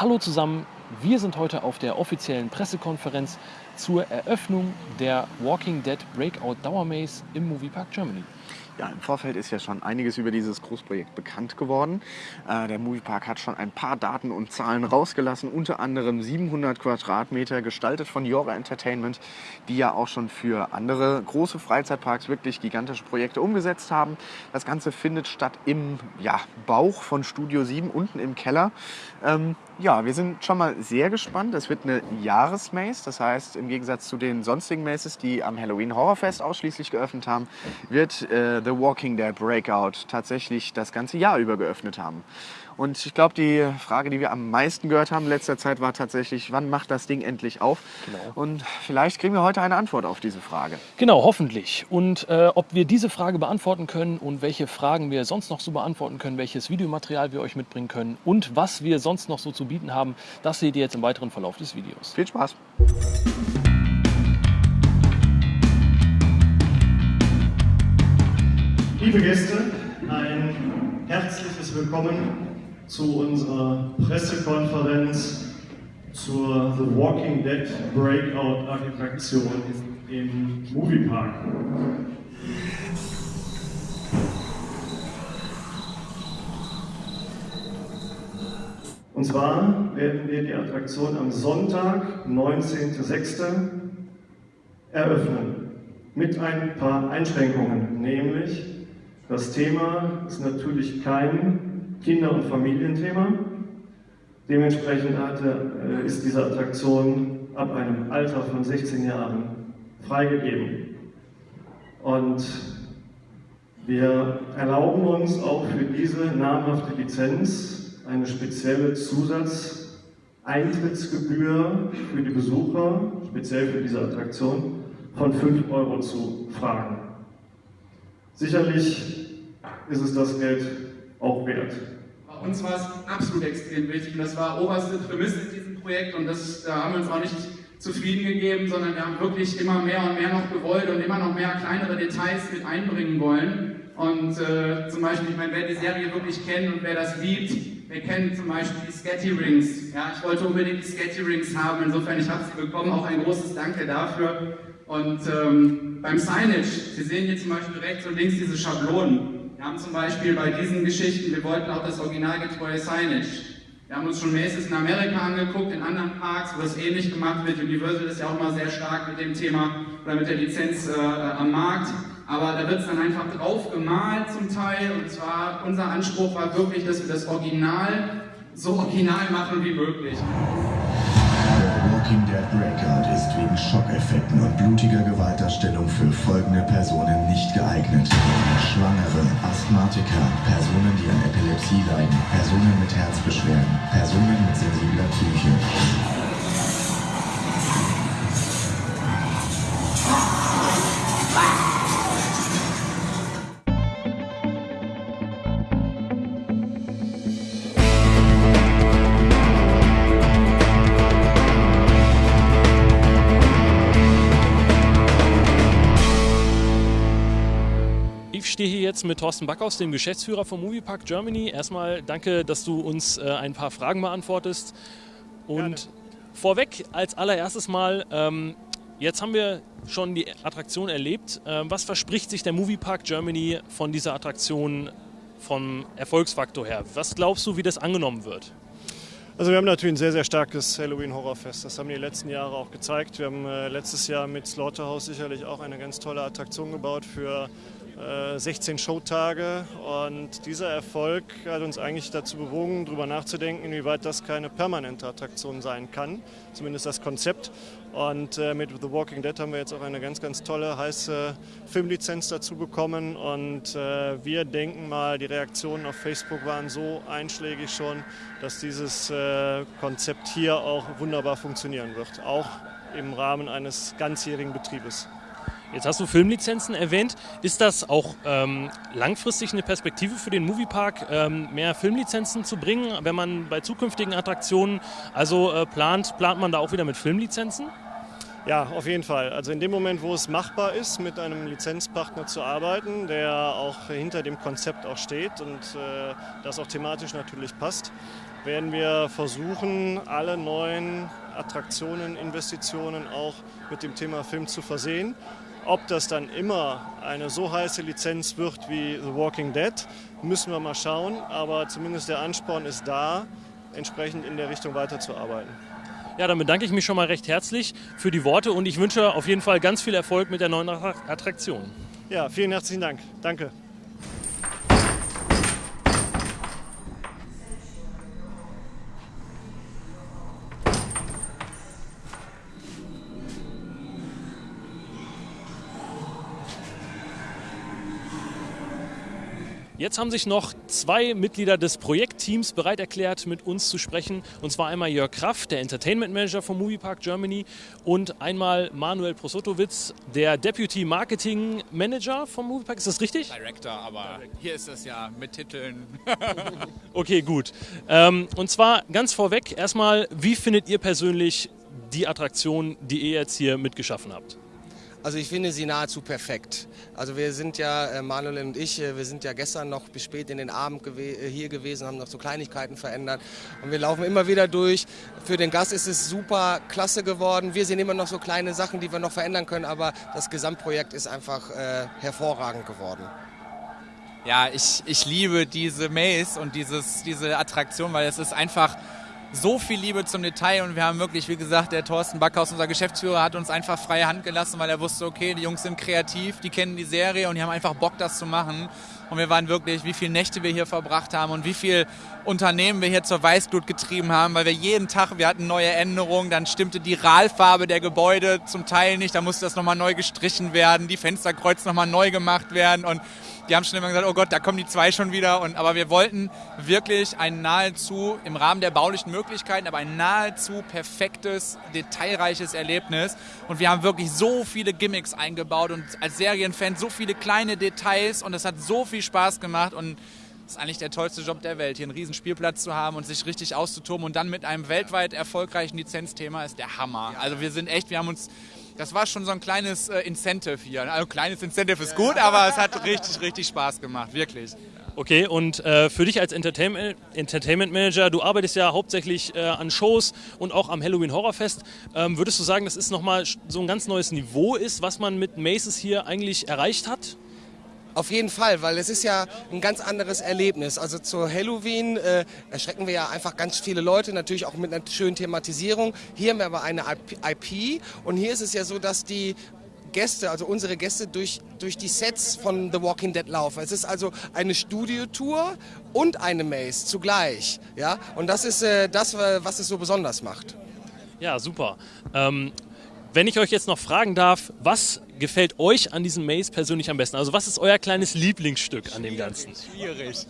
Hallo zusammen, wir sind heute auf der offiziellen Pressekonferenz zur Eröffnung der Walking Dead Breakout Dauermaze im Moviepark Germany. Ja, im Vorfeld ist ja schon einiges über dieses Großprojekt bekannt geworden. Äh, der Moviepark hat schon ein paar Daten und Zahlen rausgelassen, unter anderem 700 Quadratmeter, gestaltet von Jora Entertainment, die ja auch schon für andere große Freizeitparks wirklich gigantische Projekte umgesetzt haben. Das Ganze findet statt im ja, Bauch von Studio 7, unten im Keller. Ähm, ja, wir sind schon mal sehr gespannt. Es wird eine Jahresmaze, das heißt im Gegensatz zu den sonstigen Maces, die am Halloween Horrorfest ausschließlich geöffnet haben, wird äh, The Walking Dead Breakout tatsächlich das ganze Jahr über geöffnet haben. Und ich glaube, die Frage, die wir am meisten gehört haben in letzter Zeit, war tatsächlich, wann macht das Ding endlich auf? Genau. Und vielleicht kriegen wir heute eine Antwort auf diese Frage. Genau, hoffentlich. Und äh, ob wir diese Frage beantworten können und welche Fragen wir sonst noch so beantworten können, welches Videomaterial wir euch mitbringen können und was wir sonst noch so zu bieten haben, das seht ihr jetzt im weiteren Verlauf des Videos. Viel Spaß! Liebe Gäste, ein herzliches Willkommen zu unserer Pressekonferenz zur The Walking Dead Breakout Attraktion im Moviepark. Und zwar werden wir die Attraktion am Sonntag, 19.06. eröffnen. Mit ein paar Einschränkungen, nämlich das Thema ist natürlich kein Kinder- und Familienthema. Dementsprechend äh, ist diese Attraktion ab einem Alter von 16 Jahren freigegeben. Und wir erlauben uns auch für diese namhafte Lizenz eine spezielle Zusatzeintrittsgebühr für die Besucher, speziell für diese Attraktion, von 5 Euro zu fragen. Sicherlich ist es das Geld auch wert. Bei uns war es absolut extrem wichtig und das war oberste Prämisse in diesem Projekt und das, da haben wir uns auch nicht zufrieden gegeben, sondern wir haben wirklich immer mehr und mehr noch gewollt und immer noch mehr kleinere Details mit einbringen wollen. Und äh, zum Beispiel, ich meine, wer die Serie wirklich kennt und wer das liebt, wir kennen zum Beispiel die Sketty Rings. Ja, ich wollte unbedingt die Sketty Rings haben, insofern ich habe sie bekommen, auch ein großes Danke dafür. Und ähm, beim Signage, Sie sehen hier zum Beispiel rechts und links diese Schablonen. Wir haben zum Beispiel bei diesen Geschichten, wir wollten auch das originalgetreue Signage. Wir haben uns schon Maces in Amerika angeguckt, in anderen Parks, wo das ähnlich gemacht wird. Universal ist ja auch mal sehr stark mit dem Thema oder mit der Lizenz äh, am Markt. Aber da wird es dann einfach drauf gemalt zum Teil. Und zwar, unser Anspruch war wirklich, dass wir das Original so original machen wie möglich. Dead Breakout ist wegen Schockeffekten und blutiger Gewaltdarstellung für folgende Personen nicht geeignet. Schwangere, Asthmatiker, Personen, die an Epilepsie leiden, Personen mit Herzbeschwerden, Personen mit sensibler Psyche. Stehe hier jetzt mit Thorsten Backhaus, dem Geschäftsführer vom Moviepark Germany. Erstmal danke, dass du uns äh, ein paar Fragen beantwortest. Und vorweg als allererstes mal, ähm, jetzt haben wir schon die Attraktion erlebt. Ähm, was verspricht sich der Moviepark Germany von dieser Attraktion vom Erfolgsfaktor her? Was glaubst du, wie das angenommen wird? Also wir haben natürlich ein sehr, sehr starkes Halloween-Horrorfest. Das haben die letzten Jahre auch gezeigt. Wir haben äh, letztes Jahr mit Slaughterhouse sicherlich auch eine ganz tolle Attraktion gebaut für 16 Showtage. Und dieser Erfolg hat uns eigentlich dazu bewogen, darüber nachzudenken, inwieweit das keine permanente Attraktion sein kann. Zumindest das Konzept. Und äh, mit The Walking Dead haben wir jetzt auch eine ganz, ganz tolle, heiße Filmlizenz dazu bekommen. Und äh, wir denken mal, die Reaktionen auf Facebook waren so einschlägig schon, dass dieses äh, Konzept hier auch wunderbar funktionieren wird. Auch im Rahmen eines ganzjährigen Betriebes. Jetzt hast du Filmlizenzen erwähnt. Ist das auch ähm, langfristig eine Perspektive für den Moviepark, ähm, mehr Filmlizenzen zu bringen, wenn man bei zukünftigen Attraktionen also äh, plant, plant man da auch wieder mit Filmlizenzen? Ja, auf jeden Fall. Also in dem Moment, wo es machbar ist, mit einem Lizenzpartner zu arbeiten, der auch hinter dem Konzept auch steht und äh, das auch thematisch natürlich passt, werden wir versuchen, alle neuen Attraktionen, Investitionen auch mit dem Thema Film zu versehen. Ob das dann immer eine so heiße Lizenz wird wie The Walking Dead, müssen wir mal schauen. Aber zumindest der Ansporn ist da, entsprechend in der Richtung weiterzuarbeiten. Ja, dann bedanke ich mich schon mal recht herzlich für die Worte und ich wünsche auf jeden Fall ganz viel Erfolg mit der neuen Attraktion. Ja, vielen herzlichen Dank. Danke. Jetzt haben sich noch zwei Mitglieder des Projektteams bereit erklärt, mit uns zu sprechen. Und zwar einmal Jörg Kraft, der Entertainment Manager vom Moviepark Germany und einmal Manuel Prosotowitz, der Deputy Marketing Manager vom Moviepark. Ist das richtig? Director, aber hier ist es ja mit Titeln. okay, gut. Ähm, und zwar ganz vorweg erstmal, wie findet ihr persönlich die Attraktion, die ihr jetzt hier mitgeschaffen habt? Also ich finde sie nahezu perfekt. Also wir sind ja, äh, Manuel und ich, äh, wir sind ja gestern noch bis spät in den Abend gew äh, hier gewesen, haben noch so Kleinigkeiten verändert und wir laufen immer wieder durch. Für den Gast ist es super klasse geworden. Wir sehen immer noch so kleine Sachen, die wir noch verändern können, aber das Gesamtprojekt ist einfach äh, hervorragend geworden. Ja, ich, ich liebe diese Maze und dieses, diese Attraktion, weil es ist einfach so viel Liebe zum Detail und wir haben wirklich, wie gesagt, der Thorsten Backhaus, unser Geschäftsführer, hat uns einfach freie Hand gelassen, weil er wusste, okay, die Jungs sind kreativ, die kennen die Serie und die haben einfach Bock, das zu machen. Und wir waren wirklich, wie viele Nächte wir hier verbracht haben und wie viel Unternehmen wir hier zur Weißglut getrieben haben, weil wir jeden Tag, wir hatten neue Änderungen, dann stimmte die Rahlfarbe der Gebäude zum Teil nicht, da musste das nochmal neu gestrichen werden, die Fensterkreuz nochmal neu gemacht werden und die haben schon immer gesagt, oh Gott, da kommen die zwei schon wieder. Und, aber wir wollten wirklich ein nahezu, im Rahmen der baulichen Möglichkeiten, aber ein nahezu perfektes, detailreiches Erlebnis. Und wir haben wirklich so viele Gimmicks eingebaut und als Serienfan so viele kleine Details und es hat so viel Spaß gemacht und das ist eigentlich der tollste Job der Welt, hier einen riesen Spielplatz zu haben und sich richtig auszutoben und dann mit einem weltweit erfolgreichen Lizenzthema ist der Hammer. Also wir sind echt, wir haben uns das war schon so ein kleines äh, Incentive hier. Also kleines Incentive ist gut, aber es hat richtig, richtig Spaß gemacht, wirklich. Okay, und äh, für dich als Entertainment, Entertainment, Manager, du arbeitest ja hauptsächlich äh, an Shows und auch am Halloween Horrorfest. Ähm, würdest du sagen, das ist nochmal so ein ganz neues Niveau ist, was man mit Maces hier eigentlich erreicht hat? Auf jeden Fall, weil es ist ja ein ganz anderes Erlebnis. Also zu Halloween äh, erschrecken wir ja einfach ganz viele Leute, natürlich auch mit einer schönen Thematisierung. Hier haben wir aber eine IP und hier ist es ja so, dass die Gäste, also unsere Gäste durch, durch die Sets von The Walking Dead laufen. Es ist also eine Studiotour und eine Maze zugleich. Ja? Und das ist äh, das, was es so besonders macht. Ja, super. Ähm, wenn ich euch jetzt noch fragen darf, was gefällt euch an diesem Maze persönlich am besten? Also was ist euer kleines Lieblingsstück an dem Ganzen? Schwierig.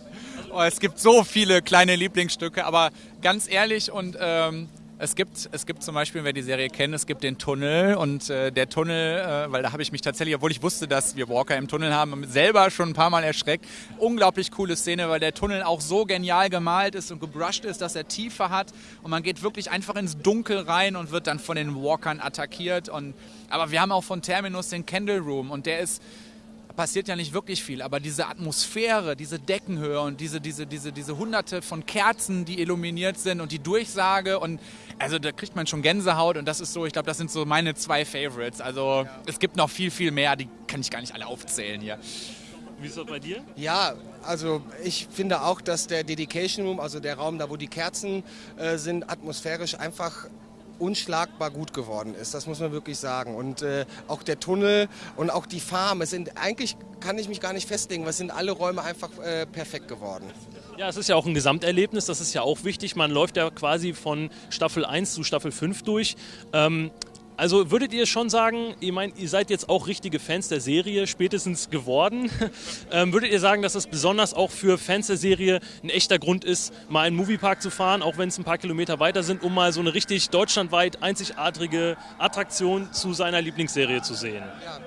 Oh, es gibt so viele kleine Lieblingsstücke, aber ganz ehrlich und ähm, es gibt, es gibt zum Beispiel, wer die Serie kennt, es gibt den Tunnel und äh, der Tunnel, äh, weil da habe ich mich tatsächlich, obwohl ich wusste, dass wir Walker im Tunnel haben, selber schon ein paar Mal erschreckt. Unglaublich coole Szene, weil der Tunnel auch so genial gemalt ist und gebrushed ist, dass er Tiefe hat und man geht wirklich einfach ins Dunkel rein und wird dann von den Walkern attackiert. Und, aber wir haben auch von Terminus den Candle Room und der ist passiert ja nicht wirklich viel, aber diese Atmosphäre, diese Deckenhöhe und diese, diese, diese, diese hunderte von Kerzen, die illuminiert sind und die Durchsage und also da kriegt man schon Gänsehaut und das ist so, ich glaube, das sind so meine zwei Favorites. Also ja. es gibt noch viel, viel mehr, die kann ich gar nicht alle aufzählen hier. Wie ist das bei dir? Ja, also ich finde auch, dass der Dedication Room, also der Raum da, wo die Kerzen äh, sind, atmosphärisch einfach unschlagbar gut geworden ist. Das muss man wirklich sagen. Und äh, auch der Tunnel und auch die Farm, es sind eigentlich kann ich mich gar nicht festlegen, weil es sind alle Räume einfach äh, perfekt geworden. Ja, es ist ja auch ein Gesamterlebnis, das ist ja auch wichtig. Man läuft ja quasi von Staffel 1 zu Staffel 5 durch. Ähm, also würdet ihr schon sagen, ihr meint, ihr seid jetzt auch richtige Fans der Serie, spätestens geworden. ähm, würdet ihr sagen, dass es besonders auch für Fans der Serie ein echter Grund ist, mal in den Moviepark zu fahren, auch wenn es ein paar Kilometer weiter sind, um mal so eine richtig deutschlandweit einzigartige Attraktion zu seiner Lieblingsserie zu sehen? Ja,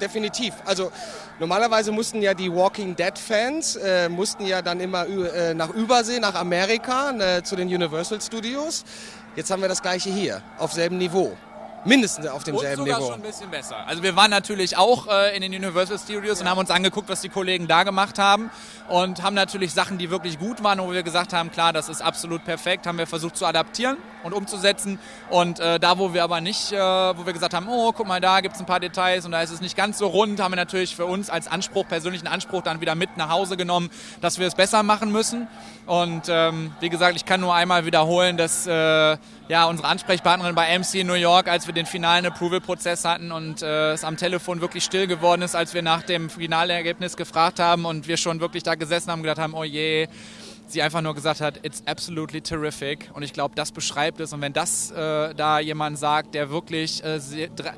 definitiv. Also normalerweise mussten ja die Walking Dead Fans äh, mussten ja dann immer äh, nach Übersee, nach Amerika, äh, zu den Universal Studios. Jetzt haben wir das gleiche hier, auf selben Niveau. Mindestens auf demselben und sogar Niveau. schon ein bisschen besser. Also wir waren natürlich auch äh, in den Universal Studios und haben uns angeguckt, was die Kollegen da gemacht haben und haben natürlich Sachen, die wirklich gut waren, wo wir gesagt haben, klar, das ist absolut perfekt, haben wir versucht zu adaptieren und umzusetzen und äh, da, wo wir aber nicht, äh, wo wir gesagt haben, oh, guck mal, da gibt es ein paar Details und da ist es nicht ganz so rund, haben wir natürlich für uns als Anspruch, persönlichen Anspruch dann wieder mit nach Hause genommen, dass wir es besser machen müssen und ähm, wie gesagt, ich kann nur einmal wiederholen, dass äh, ja, unsere Ansprechpartnerin bei MC in New York, als wir den finalen Approval-Prozess hatten und äh, es am Telefon wirklich still geworden ist, als wir nach dem Finalergebnis gefragt haben und wir schon wirklich da gesessen haben und gedacht haben, oh je, sie einfach nur gesagt hat, it's absolutely terrific. Und ich glaube, das beschreibt es. Und wenn das äh, da jemand sagt, der wirklich äh,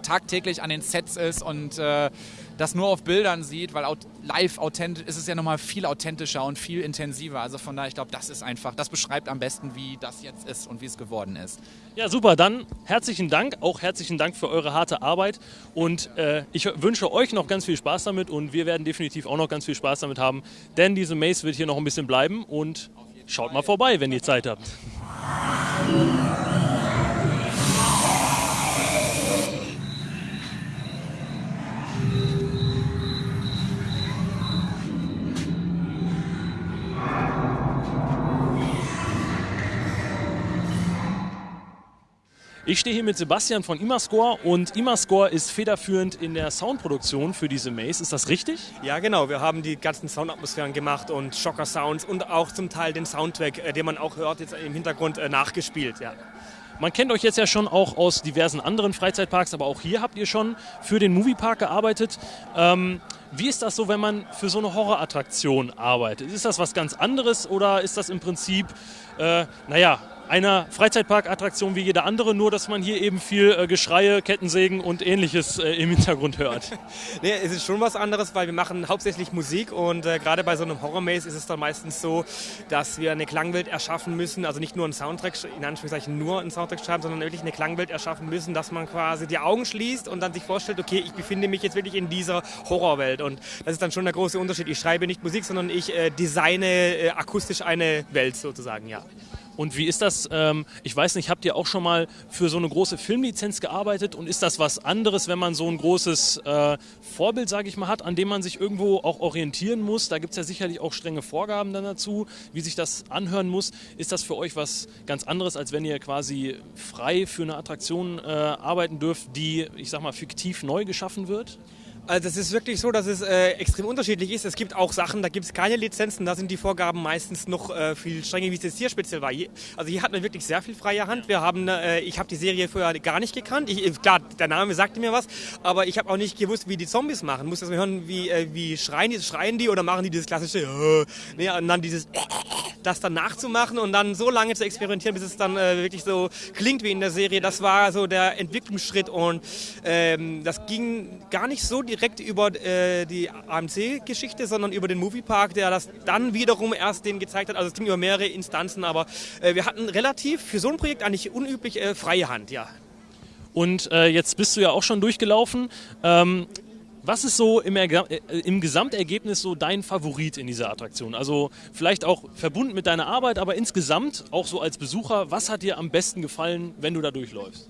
tagtäglich an den Sets ist und äh, das nur auf Bildern sieht, weil live authentisch ist es ja nochmal viel authentischer und viel intensiver. Also von daher, ich glaube, das ist einfach, das beschreibt am besten, wie das jetzt ist und wie es geworden ist. Ja, super. Dann herzlichen Dank, auch herzlichen Dank für eure harte Arbeit und äh, ich wünsche euch noch ganz viel Spaß damit und wir werden definitiv auch noch ganz viel Spaß damit haben, denn diese Maze wird hier noch ein bisschen bleiben und schaut mal vorbei, wenn ihr Zeit habt. Ich stehe hier mit Sebastian von Imascore und Imascore ist federführend in der Soundproduktion für diese Maze. Ist das richtig? Ja, genau. Wir haben die ganzen Soundatmosphären gemacht und Schocker-Sounds und auch zum Teil den Soundtrack, äh, den man auch hört, jetzt im Hintergrund äh, nachgespielt. Ja. Man kennt euch jetzt ja schon auch aus diversen anderen Freizeitparks, aber auch hier habt ihr schon für den Moviepark gearbeitet. Ähm, wie ist das so, wenn man für so eine Horrorattraktion arbeitet? Ist das was ganz anderes oder ist das im Prinzip, äh, naja, einer Freizeitparkattraktion wie jede andere, nur dass man hier eben viel äh, Geschreie, Kettensägen und ähnliches äh, im Hintergrund hört. nee, es ist schon was anderes, weil wir machen hauptsächlich Musik und äh, gerade bei so einem Horror-Maze ist es dann meistens so, dass wir eine Klangwelt erschaffen müssen, also nicht nur einen Soundtrack, in Anführungszeichen nur einen Soundtrack schreiben, sondern wirklich eine Klangwelt erschaffen müssen, dass man quasi die Augen schließt und dann sich vorstellt, okay, ich befinde mich jetzt wirklich in dieser Horrorwelt und das ist dann schon der große Unterschied. Ich schreibe nicht Musik, sondern ich äh, designe äh, akustisch eine Welt sozusagen, ja. Und wie ist das? Ähm, ich weiß nicht, habt ihr auch schon mal für so eine große Filmlizenz gearbeitet? Und ist das was anderes, wenn man so ein großes äh, Vorbild, sage ich mal, hat, an dem man sich irgendwo auch orientieren muss? Da gibt es ja sicherlich auch strenge Vorgaben dann dazu, wie sich das anhören muss. Ist das für euch was ganz anderes, als wenn ihr quasi frei für eine Attraktion äh, arbeiten dürft, die, ich sag mal, fiktiv neu geschaffen wird? Also es ist wirklich so, dass es äh, extrem unterschiedlich ist. Es gibt auch Sachen, da gibt es keine Lizenzen, da sind die Vorgaben meistens noch äh, viel strenger, wie es jetzt hier speziell war. also hier hatten wir wirklich sehr viel freie Hand. Wir haben, äh, ich habe die Serie vorher gar nicht gekannt. Ich, äh, klar, der Name sagte mir was, aber ich habe auch nicht gewusst, wie die Zombies machen. Muss mal hören, wie, äh, wie schreien die, schreien die oder machen die dieses klassische, äh, nee, und dann dieses, das dann nachzumachen und dann so lange zu experimentieren, bis es dann wirklich so klingt wie in der Serie. Das war so der Entwicklungsschritt und ähm, das ging gar nicht so direkt über äh, die AMC-Geschichte, sondern über den Moviepark, der das dann wiederum erst den gezeigt hat. Also es ging über mehrere Instanzen, aber äh, wir hatten relativ für so ein Projekt eigentlich unüblich äh, freie Hand, ja. Und äh, jetzt bist du ja auch schon durchgelaufen. Ähm, was ist so im, äh, im, Gesamtergebnis so dein Favorit in dieser Attraktion? Also vielleicht auch verbunden mit deiner Arbeit, aber insgesamt auch so als Besucher, was hat dir am besten gefallen, wenn du da durchläufst?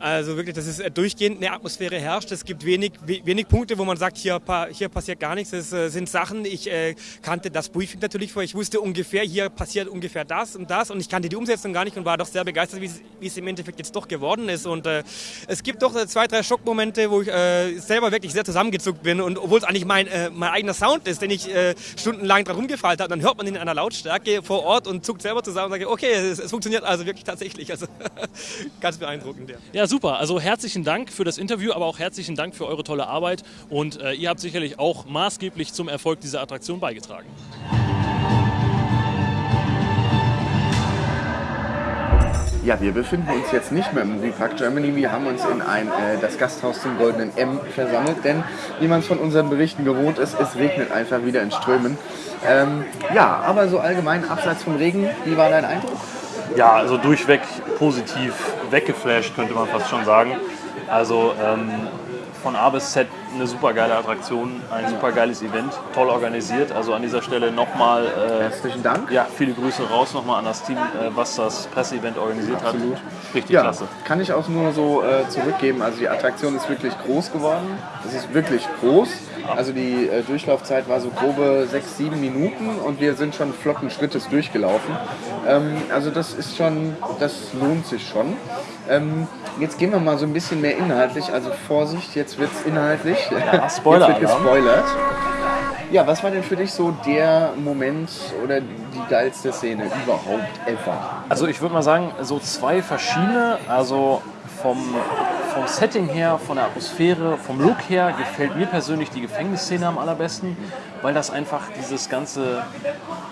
Also wirklich, dass es äh, durchgehend eine Atmosphäre herrscht. Es gibt wenig, wenig Punkte, wo man sagt, hier, hier passiert gar nichts. Es äh, sind Sachen, ich äh, kannte das Briefing natürlich vor. Ich wusste ungefähr, hier passiert ungefähr das und das. Und ich kannte die Umsetzung gar nicht und war doch sehr begeistert, wie es, im Endeffekt jetzt doch geworden ist. Und äh, es gibt doch äh, zwei, drei Schockmomente, wo ich äh, selber wirklich sehr zusammengezuckt bin. Und obwohl es eigentlich mein, mein eigener Sound ist, den ich stundenlang drum gefallen habe, dann hört man ihn in einer Lautstärke vor Ort und zuckt selber zusammen und sagt, okay, es, es funktioniert also wirklich tatsächlich. Also ganz beeindruckend. Ja. ja super. Also herzlichen Dank für das Interview, aber auch herzlichen Dank für eure tolle Arbeit. Und äh, ihr habt sicherlich auch maßgeblich zum Erfolg dieser Attraktion beigetragen. Ja, wir befinden uns jetzt nicht mehr im Moviepark Germany. Wir haben uns in ein, äh, das Gasthaus zum Goldenen M versammelt, denn wie man es von unseren Berichten gewohnt ist, es regnet einfach wieder in Strömen. Ähm, ja, aber so allgemein, abseits vom Regen, wie war dein Eindruck? Ja, also durchweg positiv weggeflasht, könnte man fast schon sagen. Also ähm, von A bis Z eine super geile Attraktion, ein super geiles Event, toll organisiert. Also an dieser Stelle nochmal äh, Herzlichen Dank. ja, viele Grüße raus nochmal an das Team, äh, was das Presseevent organisiert Absolut. hat. Richtig Ja, klasse. kann ich auch nur so äh, zurückgeben. Also die Attraktion ist wirklich groß geworden. Es ist wirklich groß. Also die äh, Durchlaufzeit war so grobe sechs, sieben Minuten und wir sind schon flotten Schrittes durchgelaufen. Ähm, also das ist schon, das lohnt sich schon. Ähm, jetzt gehen wir mal so ein bisschen mehr inhaltlich. Also Vorsicht, jetzt wird es inhaltlich. Ja, Spoiler Jetzt wird gespoilert. Ja, was war denn für dich so der Moment oder die geilste Szene überhaupt ever? Also ich würde mal sagen, so zwei verschiedene, also vom, vom Setting her, von der Atmosphäre, vom Look her gefällt mir persönlich die Gefängnisszene am allerbesten, weil das einfach dieses ganze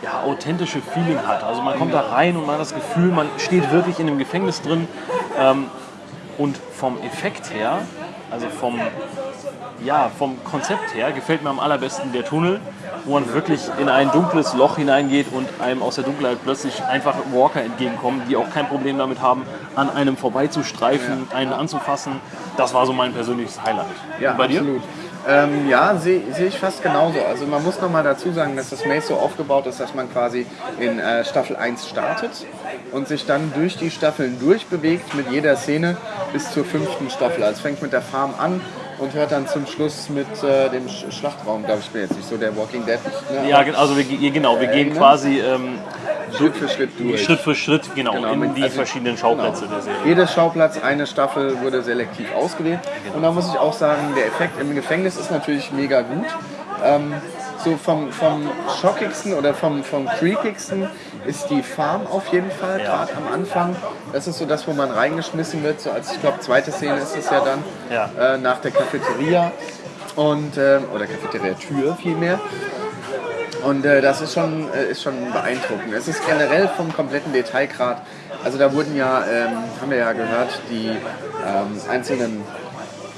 ja, authentische Feeling hat. Also man kommt da rein und man hat das Gefühl, man steht wirklich in einem Gefängnis drin. Ähm, und vom Effekt her, also vom, ja, vom Konzept her, gefällt mir am allerbesten der Tunnel, wo man wirklich in ein dunkles Loch hineingeht und einem aus der Dunkelheit plötzlich einfach Walker entgegenkommen, die auch kein Problem damit haben, an einem vorbeizustreifen, einen anzufassen. Das war so mein persönliches Highlight. Ja, und bei dir? absolut. Ähm, ja, sehe seh ich fast genauso. Also man muss nochmal dazu sagen, dass das Maze so aufgebaut ist, dass man quasi in äh, Staffel 1 startet und sich dann durch die Staffeln durchbewegt mit jeder Szene bis zur fünften Staffel. Also es fängt mit der Farm an und hört dann zum Schluss mit äh, dem Sch Schlachtraum, glaube ich, bin jetzt nicht so der Walking Dead. Ne? Ja, also wir, ge- genau, wir gehen ne? quasi ähm, Schritt für Schritt durch. Schritt für Schritt genau, Genau, in die also- verschiedenen Schauplätze Genau. der Serie. Jedes Schauplatz, eine Staffel wurde selektiv ausgewählt. Und da muss ich auch sagen, der Effekt im Gefängnis ist natürlich mega gut. Ähm, so vom, vom schockigsten oder vom, vom creepigsten ist die Farm auf jeden Fall, Ja. gerade am Anfang. Das ist so das, wo man reingeschmissen wird. So als, ich glaube, zweite Szene ist es ja dann, Ja. äh, nach der Cafeteria. Und, ähm, oder Cafeteria-Tür vielmehr. Und äh, das ist schon, äh, ist schon beeindruckend. Es ist generell vom kompletten Detailgrad. Also da wurden ja, ähm, haben wir ja gehört, die ähm, einzelnen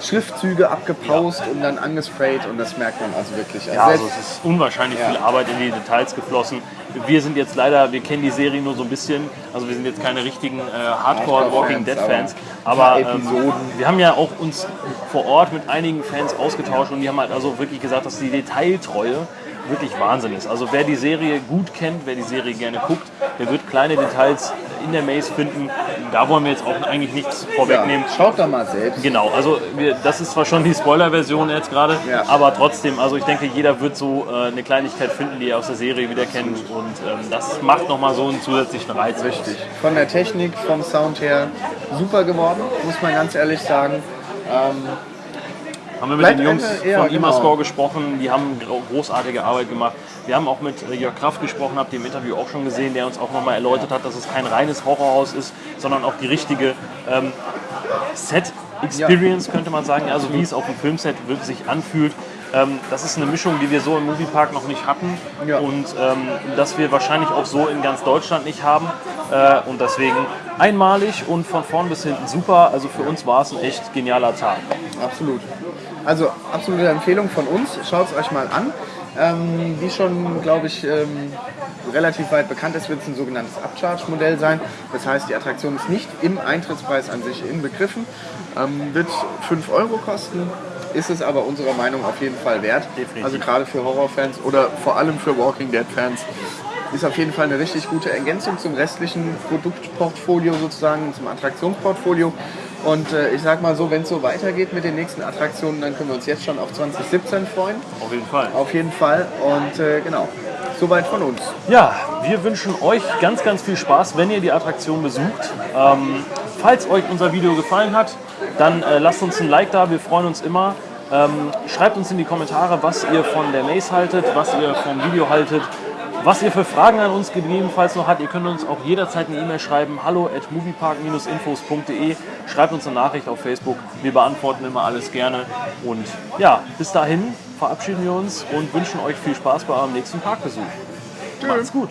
Schriftzüge abgepaust und dann angesprayt und das merkt man also wirklich. Ja, also es ist unwahrscheinlich Ja. viel Arbeit in die Details geflossen. Wir sind jetzt leider, wir kennen die Serie nur so ein bisschen, also wir sind jetzt keine richtigen äh, Hardcore Walking Dead Fans, aber aber ähm, wir haben ja auch uns vor Ort mit einigen Fans ausgetauscht und die haben halt also wirklich gesagt, dass die Detailtreue wirklich Wahnsinn ist. Also wer die Serie gut kennt, wer die Serie gerne guckt, der wird kleine Details in der Maze finden. Da wollen wir jetzt auch eigentlich nichts vorwegnehmen. ja, schaut da mal selbst. Genau, also wir, das ist zwar schon die Spoiler-Version jetzt gerade, Ja. aber trotzdem, also ich denke, jeder wird so äh, eine Kleinigkeit finden, die er aus der Serie wieder kennt und ähm, das macht nochmal so einen zusätzlichen Reiz. Richtig. Von der Technik, vom Sound her super geworden, muss man ganz ehrlich sagen. Ähm, Haben wir mit Bleibt den Jungs eine- ja, von genau. Imascore gesprochen, die haben gro- großartige Arbeit gemacht. Wir haben auch mit äh, Jörg Kraft gesprochen, habt ihr im Interview auch schon gesehen, der uns auch nochmal erläutert hat, dass es kein reines Horrorhaus ist, sondern auch die richtige ähm, Set-Experience, könnte man sagen, also wie es auf dem Filmset wirklich sich anfühlt. Ähm, das ist eine Mischung, die wir so im Moviepark noch nicht hatten Ja. und ähm, das wir wahrscheinlich auch so in ganz Deutschland nicht haben. Äh, und deswegen einmalig und von vorn bis hinten super. Also für uns war es ein echt genialer Tag. Absolut. Also absolute Empfehlung von uns. Schaut es euch mal an. Ähm, wie schon, glaube ich, ähm, relativ weit bekannt ist, wird es ein sogenanntes Upcharge-Modell sein. Das heißt, die Attraktion ist nicht im Eintrittspreis an sich inbegriffen. Ähm, wird 5 Euro kosten, ist es aber unserer Meinung auf jeden Fall wert. Definitiv. Also gerade für Horrorfans oder vor allem für Walking Dead-Fans ist auf jeden Fall eine richtig gute Ergänzung zum restlichen Produktportfolio sozusagen, zum Attraktionsportfolio. Und äh, ich sag mal so, wenn es so weitergeht mit den nächsten Attraktionen, dann können wir uns jetzt schon auf 2017 freuen. Auf jeden Fall. Auf jeden Fall. Und äh, genau, soweit von uns. Ja, wir wünschen euch ganz, ganz viel Spaß, wenn ihr die Attraktion besucht. Ähm, falls euch unser Video gefallen hat, dann äh, lasst uns ein Like da, wir freuen uns immer. Ähm, schreibt uns in die Kommentare, was ihr von der Maze haltet, was ihr vom Video haltet, was ihr für Fragen an uns gegebenenfalls noch habt. Ihr könnt uns auch jederzeit eine E-Mail schreiben, hallo at moviepark-infos.de. Schreibt uns eine Nachricht auf Facebook, wir beantworten immer alles gerne. Und ja, bis dahin verabschieden wir uns und wünschen euch viel Spaß bei eurem nächsten Parkbesuch. Macht's gut.